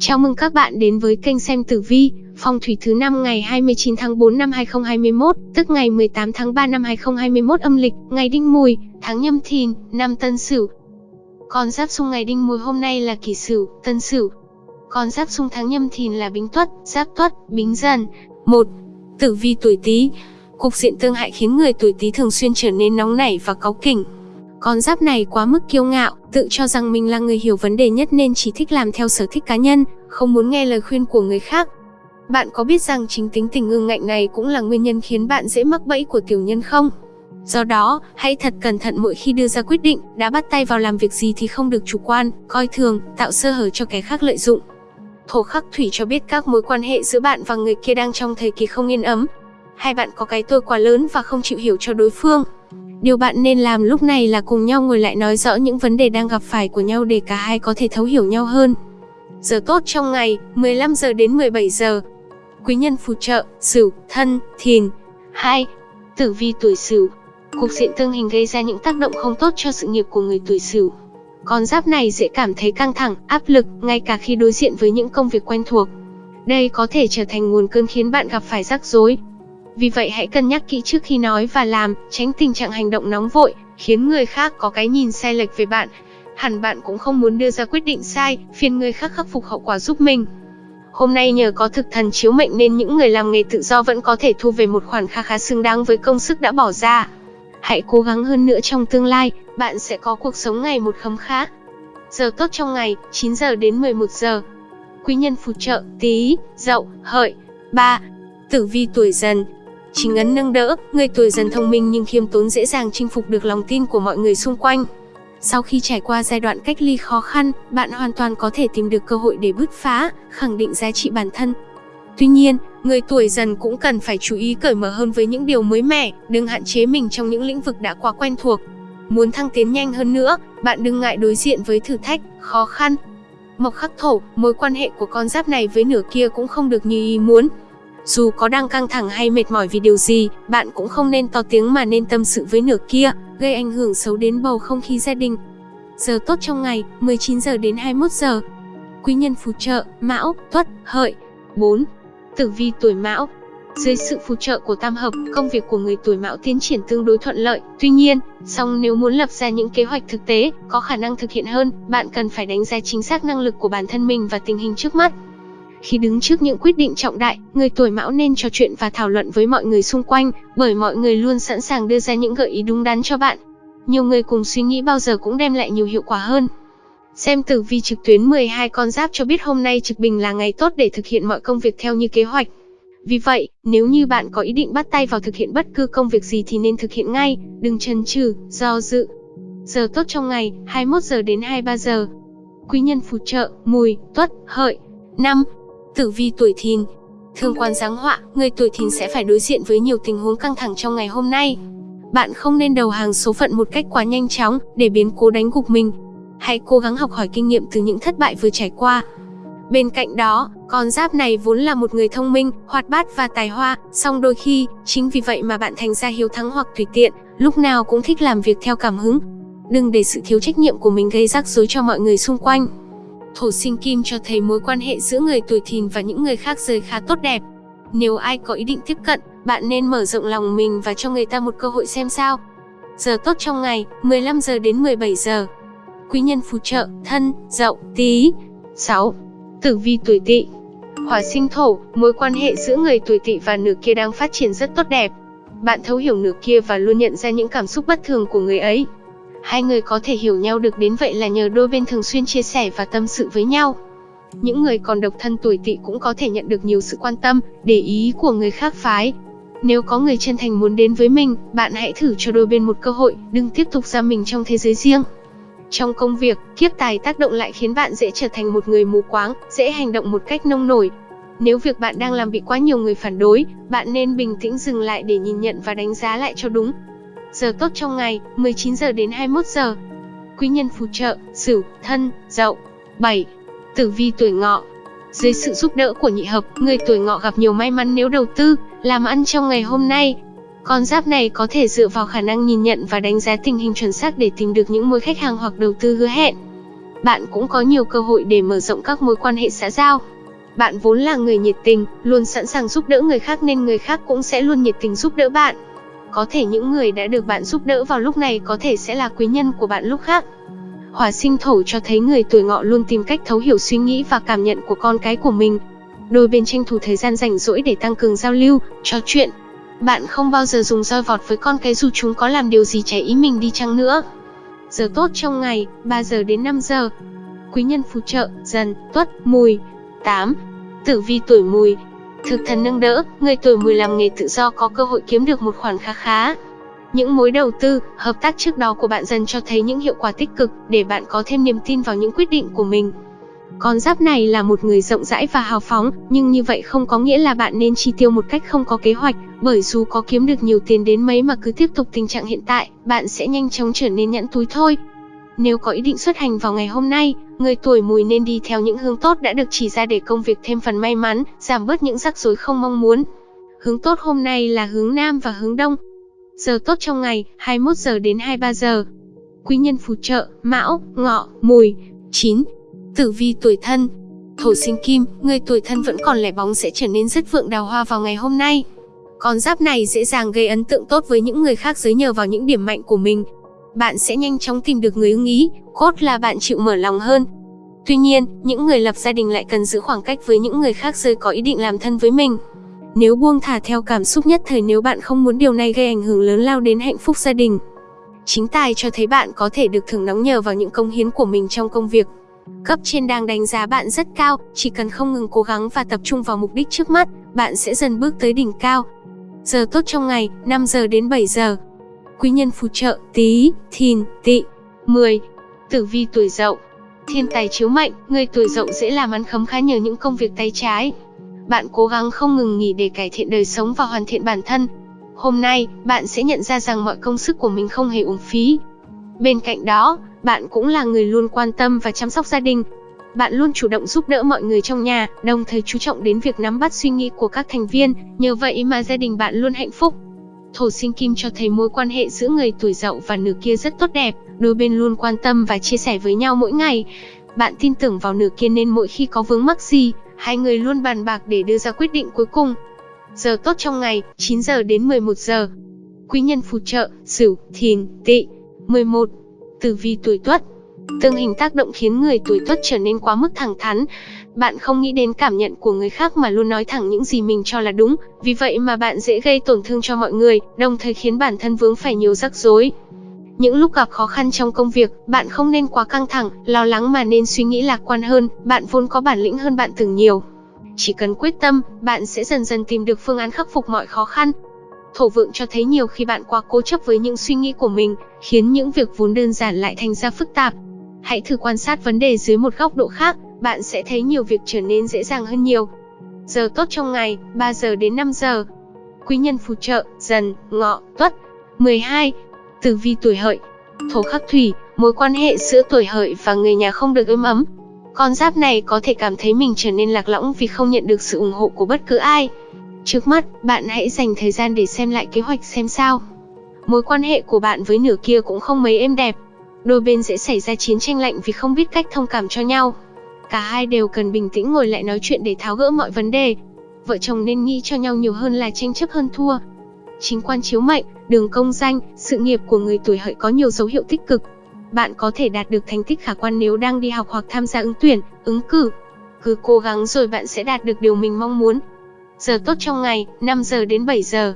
Chào mừng các bạn đến với kênh xem tử vi, phong thủy thứ năm ngày 29 tháng 4 năm 2021, tức ngày 18 tháng 3 năm 2021 âm lịch, ngày Đinh Mùi, tháng Nhâm Thìn, năm Tân Sửu. Con giáp xung ngày Đinh Mùi hôm nay là Kỷ Sửu, Tân Sửu. Con giáp xung tháng Nhâm Thìn là Bính Tuất, Giáp Tuất, Bính Dần. 1. Tử vi tuổi Tý. Cục diện tương hại khiến người tuổi Tý thường xuyên trở nên nóng nảy và cáu kỉnh, con giáp này quá mức kiêu ngạo, tự cho rằng mình là người hiểu vấn đề nhất nên chỉ thích làm theo sở thích cá nhân, không muốn nghe lời khuyên của người khác. Bạn có biết rằng chính tính tình ương ngạnh này cũng là nguyên nhân khiến bạn dễ mắc bẫy của tiểu nhân không? Do đó, hãy thật cẩn thận mỗi khi đưa ra quyết định, đã bắt tay vào làm việc gì thì không được chủ quan, coi thường, tạo sơ hở cho kẻ khác lợi dụng. Thổ khắc thủy cho biết các mối quan hệ giữa bạn và người kia đang trong thời kỳ không yên ấm. Hai bạn có cái tôi quá lớn và không chịu hiểu cho đối phương. Điều bạn nên làm lúc này là cùng nhau ngồi lại nói rõ những vấn đề đang gặp phải của nhau để cả hai có thể thấu hiểu nhau hơn. Giờ tốt trong ngày, 15 giờ đến 17 giờ. Quý nhân phù trợ, Sửu, Thân, Thìn. 2. Tử vi tuổi Sửu. Cục diện tương hình gây ra những tác động không tốt cho sự nghiệp của người tuổi Sửu. Con giáp này dễ cảm thấy căng thẳng, áp lực, ngay cả khi đối diện với những công việc quen thuộc. Đây có thể trở thành nguồn cơn khiến bạn gặp phải rắc rối, vì vậy hãy cân nhắc kỹ trước khi nói và làm, tránh tình trạng hành động nóng vội, khiến người khác có cái nhìn sai lệch về bạn. Hẳn bạn cũng không muốn đưa ra quyết định sai, phiền người khác khắc phục hậu quả giúp mình. Hôm nay nhờ có thực thần chiếu mệnh nên những người làm nghề tự do vẫn có thể thu về một khoản kha khá xứng đáng với công sức đã bỏ ra. Hãy cố gắng hơn nữa trong tương lai, bạn sẽ có cuộc sống ngày một khấm khá. Giờ tốt trong ngày, 9 giờ đến 11 giờ. Quý nhân phù trợ, tí, dậu, hợi. 3. Tử vi tuổi dần, Chính ấn nâng đỡ, người tuổi dần thông minh nhưng khiêm tốn dễ dàng chinh phục được lòng tin của mọi người xung quanh. Sau khi trải qua giai đoạn cách ly khó khăn, bạn hoàn toàn có thể tìm được cơ hội để bứt phá, khẳng định giá trị bản thân. Tuy nhiên, người tuổi dần cũng cần phải chú ý cởi mở hơn với những điều mới mẻ, đừng hạn chế mình trong những lĩnh vực đã quá quen thuộc. Muốn thăng tiến nhanh hơn nữa, bạn đừng ngại đối diện với thử thách, khó khăn. Mộc khắc thổ, mối quan hệ của con giáp này với nửa kia cũng không được như ý muốn. Dù có đang căng thẳng hay mệt mỏi vì điều gì, bạn cũng không nên to tiếng mà nên tâm sự với nửa kia, gây ảnh hưởng xấu đến bầu không khí gia đình. Giờ tốt trong ngày, 19 giờ đến 21 giờ. Quý nhân phù trợ, Mão, Tuất, Hợi. 4. Tử vi tuổi Mão, dưới sự phù trợ của tam hợp, công việc của người tuổi Mão tiến triển tương đối thuận lợi. Tuy nhiên, song nếu muốn lập ra những kế hoạch thực tế, có khả năng thực hiện hơn, bạn cần phải đánh giá chính xác năng lực của bản thân mình và tình hình trước mắt. Khi đứng trước những quyết định trọng đại, người tuổi mão nên trò chuyện và thảo luận với mọi người xung quanh, bởi mọi người luôn sẵn sàng đưa ra những gợi ý đúng đắn cho bạn. Nhiều người cùng suy nghĩ bao giờ cũng đem lại nhiều hiệu quả hơn. Xem tử vi trực tuyến 12 con giáp cho biết hôm nay trực bình là ngày tốt để thực hiện mọi công việc theo như kế hoạch. Vì vậy, nếu như bạn có ý định bắt tay vào thực hiện bất cứ công việc gì thì nên thực hiện ngay, đừng chần chừ, do dự. Giờ tốt trong ngày, 21 giờ đến 23 giờ. Quý nhân phù trợ, mùi, tuất, hợi. 5. Tử vi tuổi thìn Thương quan giáng họa, người tuổi thìn sẽ phải đối diện với nhiều tình huống căng thẳng trong ngày hôm nay. Bạn không nên đầu hàng số phận một cách quá nhanh chóng, để biến cố đánh gục mình. Hãy cố gắng học hỏi kinh nghiệm từ những thất bại vừa trải qua. Bên cạnh đó, con giáp này vốn là một người thông minh, hoạt bát và tài hoa, song đôi khi, chính vì vậy mà bạn thành ra hiếu thắng hoặc tùy tiện, lúc nào cũng thích làm việc theo cảm hứng. Đừng để sự thiếu trách nhiệm của mình gây rắc rối cho mọi người xung quanh. Thổ sinh kim cho thấy mối quan hệ giữa người tuổi thìn và những người khác giới khá tốt đẹp. Nếu ai có ý định tiếp cận, bạn nên mở rộng lòng mình và cho người ta một cơ hội xem sao. Giờ tốt trong ngày, 15 giờ đến 17 giờ. Quý nhân phù trợ, thân, dậu, tí. 6. Tử vi tuổi tỵ Hỏa sinh thổ, mối quan hệ giữa người tuổi tỵ và nửa kia đang phát triển rất tốt đẹp. Bạn thấu hiểu nửa kia và luôn nhận ra những cảm xúc bất thường của người ấy. Hai người có thể hiểu nhau được đến vậy là nhờ đôi bên thường xuyên chia sẻ và tâm sự với nhau. Những người còn độc thân tuổi tỵ cũng có thể nhận được nhiều sự quan tâm, để ý của người khác phái. Nếu có người chân thành muốn đến với mình, bạn hãy thử cho đôi bên một cơ hội, đừng tiếp tục ra mình trong thế giới riêng. Trong công việc, kiếp tài tác động lại khiến bạn dễ trở thành một người mù quáng, dễ hành động một cách nông nổi. Nếu việc bạn đang làm bị quá nhiều người phản đối, bạn nên bình tĩnh dừng lại để nhìn nhận và đánh giá lại cho đúng. Giờ tốt trong ngày, 19 giờ đến 21 giờ. Quý nhân phù trợ, Sửu, Thân, Dậu. 7. Tử vi tuổi Ngọ. Dưới sự giúp đỡ của nhị hợp, người tuổi Ngọ gặp nhiều may mắn nếu đầu tư, làm ăn trong ngày hôm nay. Con giáp này có thể dựa vào khả năng nhìn nhận và đánh giá tình hình chuẩn xác để tìm được những mối khách hàng hoặc đầu tư hứa hẹn. bạn cũng có nhiều cơ hội để mở rộng các mối quan hệ xã giao. Bạn vốn là người nhiệt tình, luôn sẵn sàng giúp đỡ người khác nên người khác cũng sẽ luôn nhiệt tình giúp đỡ bạn. Có thể những người đã được bạn giúp đỡ vào lúc này có thể sẽ là quý nhân của bạn lúc khác. Hỏa sinh thổ cho thấy người tuổi ngọ luôn tìm cách thấu hiểu suy nghĩ và cảm nhận của con cái của mình. Đôi bên tranh thủ thời gian rảnh rỗi để tăng cường giao lưu, trò chuyện. Bạn không bao giờ dùng roi vọt với con cái dù chúng có làm điều gì trái ý mình đi chăng nữa. Giờ tốt trong ngày, 3 giờ đến 5 giờ. Quý nhân phù trợ, dần, tuất, mùi. 8. Tử vi tuổi mùi, Thực thần nâng đỡ, người tuổi mùi làm nghề tự do có cơ hội kiếm được một khoản khá khá. Những mối đầu tư, hợp tác trước đó của bạn dần cho thấy những hiệu quả tích cực để bạn có thêm niềm tin vào những quyết định của mình. Con giáp này là một người rộng rãi và hào phóng, nhưng như vậy không có nghĩa là bạn nên chi tiêu một cách không có kế hoạch, bởi dù có kiếm được nhiều tiền đến mấy mà cứ tiếp tục tình trạng hiện tại, bạn sẽ nhanh chóng trở nên nhẫn túi thôi. Nếu có ý định xuất hành vào ngày hôm nay, người tuổi mùi nên đi theo những hướng tốt đã được chỉ ra để công việc thêm phần may mắn, giảm bớt những rắc rối không mong muốn. Hướng tốt hôm nay là hướng Nam và hướng Đông. Giờ tốt trong ngày, 21 giờ đến 23 giờ. Quý nhân phù trợ, Mão, Ngọ, Mùi. 9. Tử vi tuổi thân Thổ sinh kim, người tuổi thân vẫn còn lẻ bóng sẽ trở nên rất vượng đào hoa vào ngày hôm nay. Con giáp này dễ dàng gây ấn tượng tốt với những người khác giới nhờ vào những điểm mạnh của mình, bạn sẽ nhanh chóng tìm được người ưng ý, cốt là bạn chịu mở lòng hơn. Tuy nhiên, những người lập gia đình lại cần giữ khoảng cách với những người khác rơi có ý định làm thân với mình. Nếu buông thả theo cảm xúc nhất thời nếu bạn không muốn điều này gây ảnh hưởng lớn lao đến hạnh phúc gia đình. Chính tài cho thấy bạn có thể được thưởng nóng nhờ vào những công hiến của mình trong công việc. Cấp trên đang đánh giá bạn rất cao, chỉ cần không ngừng cố gắng và tập trung vào mục đích trước mắt, bạn sẽ dần bước tới đỉnh cao. Giờ tốt trong ngày, 5 giờ đến 7 giờ quý nhân phù trợ Tý, Thìn, Tị, 10. Tử vi tuổi Dậu. Thiên tài chiếu mệnh, người tuổi Dậu dễ làm ăn khấm khá nhờ những công việc tay trái. Bạn cố gắng không ngừng nghỉ để cải thiện đời sống và hoàn thiện bản thân. Hôm nay, bạn sẽ nhận ra rằng mọi công sức của mình không hề uổng phí. Bên cạnh đó, bạn cũng là người luôn quan tâm và chăm sóc gia đình. Bạn luôn chủ động giúp đỡ mọi người trong nhà, đồng thời chú trọng đến việc nắm bắt suy nghĩ của các thành viên, nhờ vậy mà gia đình bạn luôn hạnh phúc. Thổ sinh kim cho thấy mối quan hệ giữa người tuổi dậu và nửa kia rất tốt đẹp, đôi bên luôn quan tâm và chia sẻ với nhau mỗi ngày. Bạn tin tưởng vào nửa kia nên mỗi khi có vướng mắc gì, hai người luôn bàn bạc để đưa ra quyết định cuối cùng. Giờ tốt trong ngày, 9 giờ đến 11 giờ. Quý nhân phù trợ, Sửu, Thìn, Tỵ. 11. Tử vi tuổi Tuất. Tương hình tác động khiến người tuổi Tuất trở nên quá mức thẳng thắn, bạn không nghĩ đến cảm nhận của người khác mà luôn nói thẳng những gì mình cho là đúng, vì vậy mà bạn dễ gây tổn thương cho mọi người, đồng thời khiến bản thân vướng phải nhiều rắc rối. Những lúc gặp khó khăn trong công việc, bạn không nên quá căng thẳng, lo lắng mà nên suy nghĩ lạc quan hơn, bạn vốn có bản lĩnh hơn bạn tưởng nhiều. Chỉ cần quyết tâm, bạn sẽ dần dần tìm được phương án khắc phục mọi khó khăn. Thổ vượng cho thấy nhiều khi bạn quá cố chấp với những suy nghĩ của mình, khiến những việc vốn đơn giản lại thành ra phức tạp. Hãy thử quan sát vấn đề dưới một góc độ khác, bạn sẽ thấy nhiều việc trở nên dễ dàng hơn nhiều. Giờ tốt trong ngày, 3 giờ đến 5 giờ. Quý nhân phù trợ, dần, ngọ, tuất. 12. Tử vi tuổi hợi. Thổ khắc thủy, mối quan hệ giữa tuổi hợi và người nhà không được êm ấm. Con giáp này có thể cảm thấy mình trở nên lạc lõng vì không nhận được sự ủng hộ của bất cứ ai. Trước mắt, bạn hãy dành thời gian để xem lại kế hoạch xem sao. Mối quan hệ của bạn với nửa kia cũng không mấy êm đẹp. Đôi bên dễ xảy ra chiến tranh lạnh vì không biết cách thông cảm cho nhau. Cả hai đều cần bình tĩnh ngồi lại nói chuyện để tháo gỡ mọi vấn đề. Vợ chồng nên nghĩ cho nhau nhiều hơn là tranh chấp hơn thua. Chính quan chiếu mệnh, đường công danh, sự nghiệp của người tuổi hợi có nhiều dấu hiệu tích cực. Bạn có thể đạt được thành tích khả quan nếu đang đi học hoặc tham gia ứng tuyển, ứng cử. Cứ cố gắng rồi bạn sẽ đạt được điều mình mong muốn. Giờ tốt trong ngày, 5 giờ đến 7 giờ.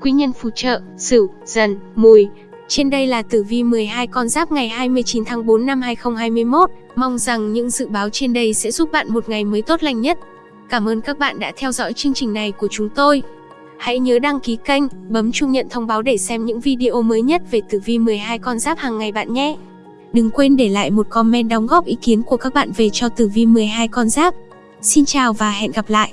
Quý nhân phù trợ, Sửu, Dần, Mùi. Trên đây là tử vi 12 con giáp ngày 29 tháng 4 năm 2021. Mong rằng những dự báo trên đây sẽ giúp bạn một ngày mới tốt lành nhất. Cảm ơn các bạn đã theo dõi chương trình này của chúng tôi. Hãy nhớ đăng ký kênh, bấm chuông nhận thông báo để xem những video mới nhất về tử vi 12 con giáp hàng ngày bạn nhé. Đừng quên để lại một comment đóng góp ý kiến của các bạn về cho tử vi 12 con giáp. Xin chào và hẹn gặp lại.